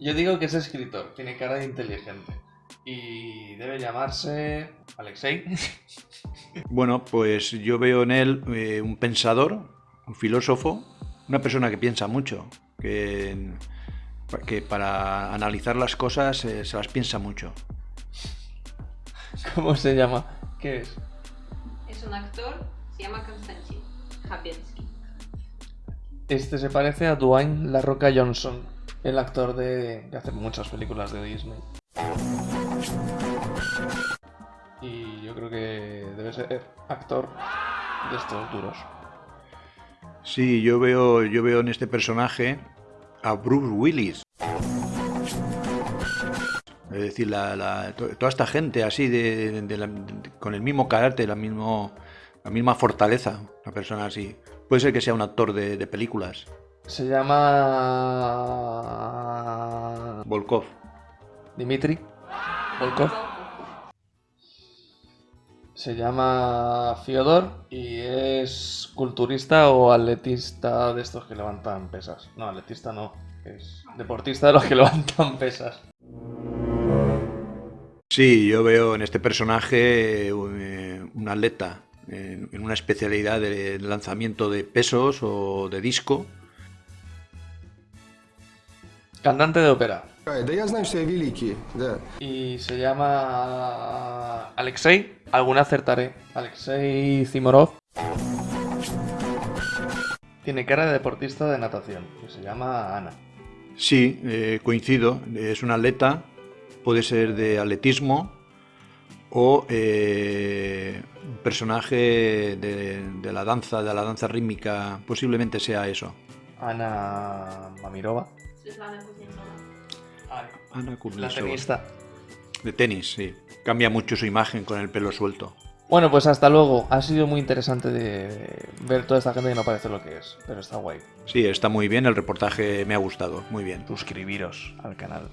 Yo digo que es escritor, tiene cara de inteligente. Y debe llamarse Alexei. Bueno, pues yo veo en él eh, un pensador, un filósofo, una persona que piensa mucho, que, que para analizar las cosas eh, se las piensa mucho. ¿Cómo se llama? ¿Qué es? Es un actor, se llama Konstantin Habiensky. Este se parece a Dwayne La Roca Johnson, el actor de que hace muchas películas de Disney. Y yo creo que debe ser actor de estos duros. Sí, yo veo, yo veo en este personaje a Bruce Willis. Es decir, toda esta gente así, de, de de- con el mismo carácter, la, mismo, la misma fortaleza, una persona así. Puede ser que sea un actor de, de películas. Se llama Volkov. Dimitri Volkov. Se llama Fyodor y es culturista o atletista de estos que levantan pesas. No, atletista no, es deportista de los que levantan pesas. Sí, yo veo en este personaje eh, un atleta en una especialidad de lanzamiento de pesos o de disco. Cantante de ópera. Y se llama Alexei. Alguna acertaré. Alexei Zimorov. Tiene cara de deportista de natación. Que se llama Ana. Sí, eh, coincido. Es un atleta. Puede ser de atletismo o eh, personaje de, de la danza, de la danza rítmica. Posiblemente sea eso. Ana Mamirova. Svetlana Kuznetsova. Ana La tenista. De tenis, sí. Cambia mucho su imagen con el pelo suelto. Bueno, pues hasta luego. Ha sido muy interesante de ver toda esta gente que no parece lo que es, pero está guay. Sí, está muy bien. El reportaje me ha gustado. Muy bien. Suscribiros al canal.